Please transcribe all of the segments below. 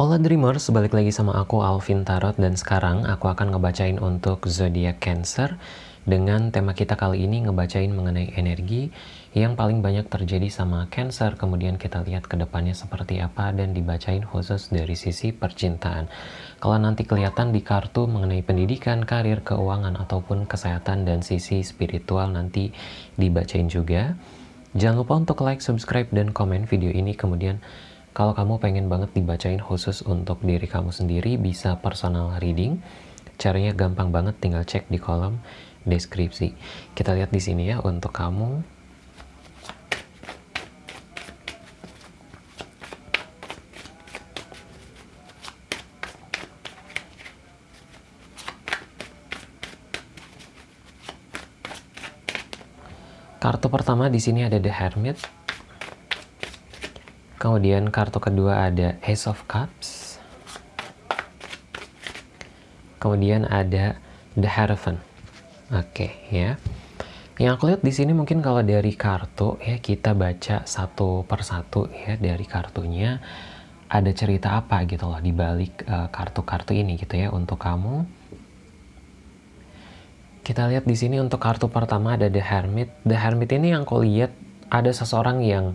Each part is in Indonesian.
Hola Dreamers, balik lagi sama aku Alvin Tarot dan sekarang aku akan ngebacain untuk zodiak Cancer dengan tema kita kali ini ngebacain mengenai energi yang paling banyak terjadi sama Cancer. Kemudian kita lihat ke depannya seperti apa dan dibacain khusus dari sisi percintaan. Kalau nanti kelihatan di kartu mengenai pendidikan, karir, keuangan ataupun kesehatan dan sisi spiritual nanti dibacain juga. Jangan lupa untuk like, subscribe, dan komen video ini. Kemudian kalau kamu pengen banget dibacain khusus untuk diri kamu sendiri, bisa personal reading. Caranya gampang banget, tinggal cek di kolom deskripsi. Kita lihat di sini ya untuk kamu. Kartu pertama di sini ada The Hermit. Kemudian kartu kedua ada Ace of Cups. Kemudian ada The Hierophant. Oke, okay, ya. Yang aku lihat di sini mungkin kalau dari kartu ya kita baca satu persatu ya dari kartunya ada cerita apa gitu loh di balik uh, kartu-kartu ini gitu ya untuk kamu. Kita lihat di sini untuk kartu pertama ada The Hermit. The Hermit ini yang aku lihat ada seseorang yang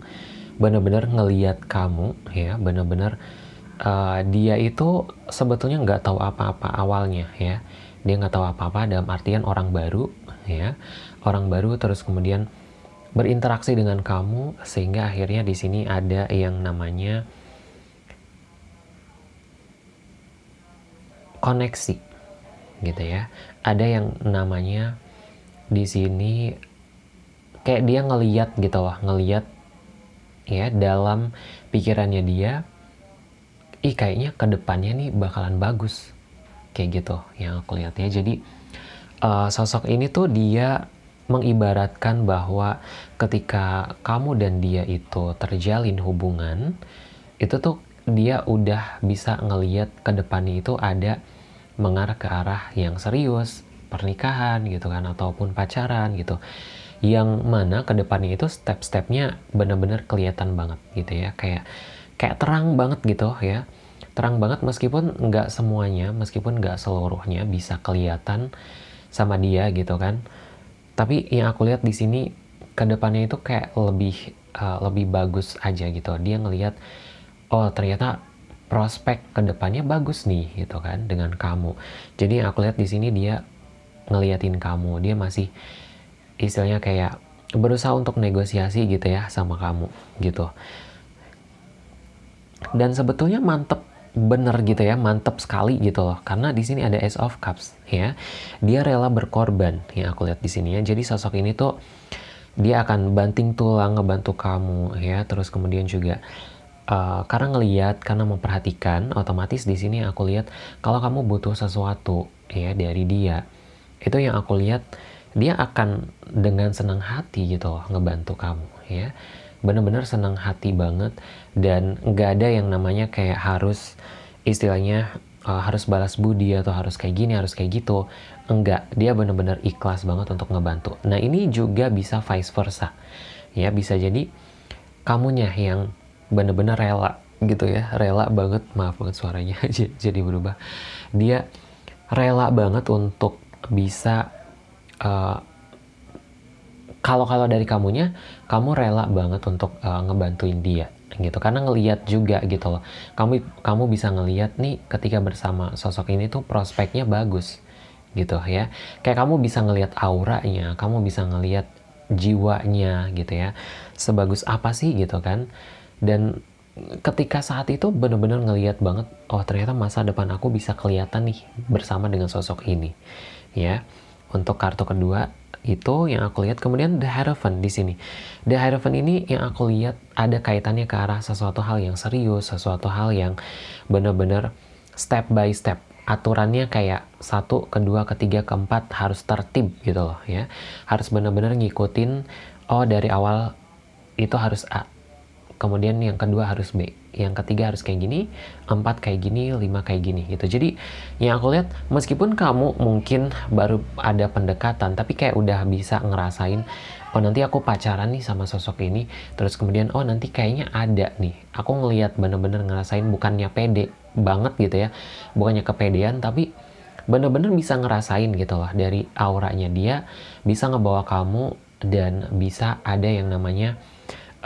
benar-benar ngeliat kamu ya benar-benar uh, dia itu sebetulnya nggak tahu apa-apa awalnya ya. Dia nggak tahu apa-apa dalam artian orang baru ya. Orang baru terus kemudian berinteraksi dengan kamu sehingga akhirnya di sini ada yang namanya koneksi gitu ya. Ada yang namanya di sini kayak dia ngeliat gitu loh ngeliat ya dalam pikirannya dia ih kayaknya ke depannya nih bakalan bagus. Kayak gitu yang aku lihat ya. Jadi uh, sosok ini tuh dia mengibaratkan bahwa ketika kamu dan dia itu terjalin hubungan itu tuh dia udah bisa ngeliat ke depannya itu ada mengarah ke arah yang serius pernikahan gitu kan ataupun pacaran gitu yang mana ke depannya itu step-stepnya bener-bener kelihatan banget gitu ya. Kayak kayak terang banget gitu ya. Terang banget meskipun nggak semuanya meskipun nggak seluruhnya bisa kelihatan sama dia gitu kan. Tapi yang aku lihat di sini ke depannya itu kayak lebih uh, lebih bagus aja gitu. Dia ngelihat oh ternyata prospek ke depannya bagus nih gitu kan dengan kamu. Jadi yang aku lihat di sini dia ngeliatin kamu. Dia masih istilahnya kayak berusaha untuk negosiasi gitu ya sama kamu gitu. Dan sebetulnya mantep bener gitu ya mantep sekali gitu loh. Karena di sini ada Ace of Cups ya. Dia rela berkorban yang aku lihat di sini ya. Jadi sosok ini tuh dia akan banting tulang ngebantu kamu ya. Terus kemudian juga uh, karena ngeliat karena memperhatikan otomatis di sini aku lihat kalau kamu butuh sesuatu ya dari dia. Itu yang aku lihat dia akan dengan senang hati gitu loh ngebantu kamu ya. Bener-bener senang hati banget dan nggak ada yang namanya kayak harus istilahnya uh, harus balas budi atau harus kayak gini harus kayak gitu. Enggak dia bener-bener ikhlas banget untuk ngebantu. Nah ini juga bisa vice versa ya. Bisa jadi kamunya yang bener-bener rela gitu ya rela banget maaf banget suaranya jadi berubah. Dia rela banget untuk bisa uh, kalau kalau dari kamunya kamu rela banget untuk uh, ngebantuin dia gitu. Karena ngeliat juga gitu loh. Kamu kamu bisa ngeliat nih ketika bersama sosok ini tuh prospeknya bagus gitu ya. Kayak kamu bisa ngeliat auranya kamu bisa ngeliat jiwanya gitu ya. Sebagus apa sih gitu kan. Dan ketika saat itu bener-bener ngeliat banget oh ternyata masa depan aku bisa kelihatan nih bersama dengan sosok ini ya untuk kartu kedua itu yang aku lihat. Kemudian the hierophant di sini. The hierophant ini yang aku lihat ada kaitannya ke arah sesuatu hal yang serius sesuatu hal yang benar-benar step by step. Aturannya kayak satu kedua ketiga keempat harus tertib gitu loh ya. Harus benar-benar ngikutin oh dari awal itu harus A kemudian yang kedua harus B yang ketiga harus kayak gini, empat kayak gini, lima kayak gini gitu. Jadi yang aku lihat meskipun kamu mungkin baru ada pendekatan tapi kayak udah bisa ngerasain oh nanti aku pacaran nih sama sosok ini terus kemudian oh nanti kayaknya ada nih. Aku ngelihat bener-bener ngerasain bukannya pede banget gitu ya bukannya kepedean tapi bener-bener bisa ngerasain gitu loh dari auranya dia bisa ngebawa kamu dan bisa ada yang namanya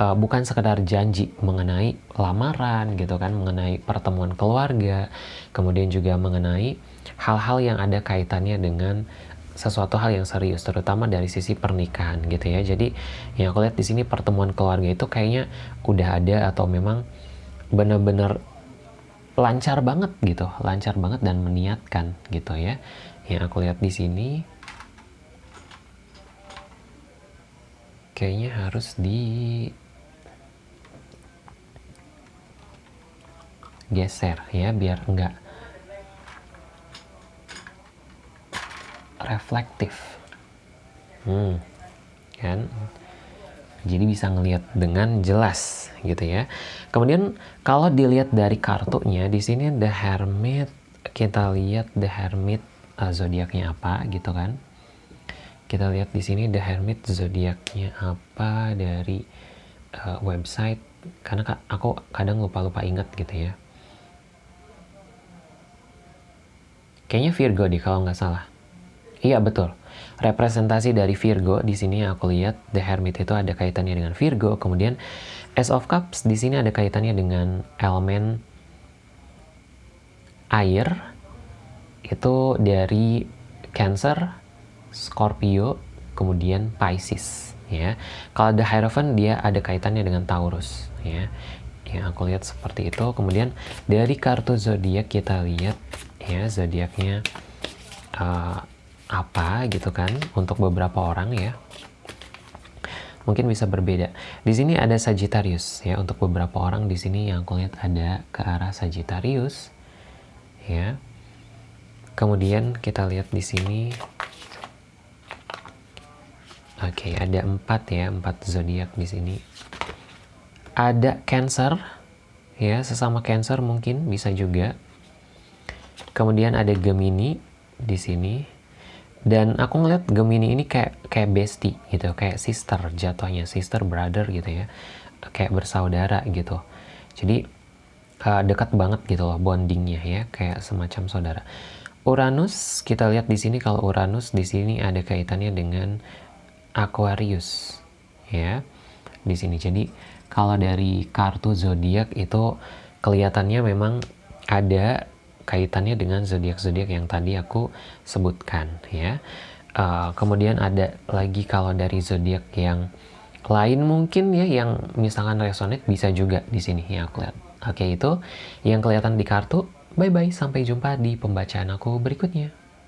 uh, bukan sekedar janji mengenai lamaran gitu kan mengenai pertemuan keluarga kemudian juga mengenai hal-hal yang ada kaitannya dengan sesuatu hal yang serius terutama dari sisi pernikahan gitu ya jadi yang aku lihat di sini pertemuan keluarga itu kayaknya udah ada atau memang bener-bener lancar banget gitu, lancar banget dan meniatkan gitu ya. Yang aku lihat di sini kayaknya harus di geser ya biar enggak reflektif. Hmm, kan? Jadi bisa ngelihat dengan jelas gitu ya. Kemudian kalau dilihat dari kartunya di sini The Hermit kita lihat The Hermit uh, zodiaknya apa gitu kan. Kita lihat di sini The Hermit zodiaknya apa dari uh, website karena aku kadang lupa-lupa ingat gitu ya. Kayaknya Virgo deh kalau nggak salah. Iya betul representasi dari Virgo di sini aku lihat The Hermit itu ada kaitannya dengan Virgo, kemudian Ace of Cups di sini ada kaitannya dengan elemen air itu dari Cancer, Scorpio, kemudian Pisces ya. Kalau The Hierophant dia ada kaitannya dengan Taurus ya. Yang aku lihat seperti itu. Kemudian dari kartu zodiak kita lihat ya zodiaknya uh, apa gitu kan untuk beberapa orang ya. Mungkin bisa berbeda. Di sini ada Sagittarius ya untuk beberapa orang di sini yang aku lihat ada ke arah Sagittarius ya. Kemudian kita lihat di sini oke okay, ada empat ya empat zodiak di sini. Ada Cancer ya sesama Cancer mungkin bisa juga kemudian ada Gemini di sini. Dan aku ngeliat Gemini ini kayak kayak bestie gitu kayak sister jatuhnya sister brother gitu ya. Kayak bersaudara gitu. Jadi uh, dekat banget gitu loh bondingnya ya kayak semacam saudara. Uranus kita lihat di sini kalau Uranus di sini ada kaitannya dengan Aquarius ya di sini. Jadi kalau dari kartu zodiak itu kelihatannya memang ada kaitannya dengan zodiak-zodiak yang tadi aku sebutkan ya. Uh, kemudian ada lagi kalau dari zodiak yang lain mungkin ya yang misalkan resonate bisa juga di sini ya aku lihat. Oke itu yang kelihatan di kartu. Bye bye sampai jumpa di pembacaan aku berikutnya.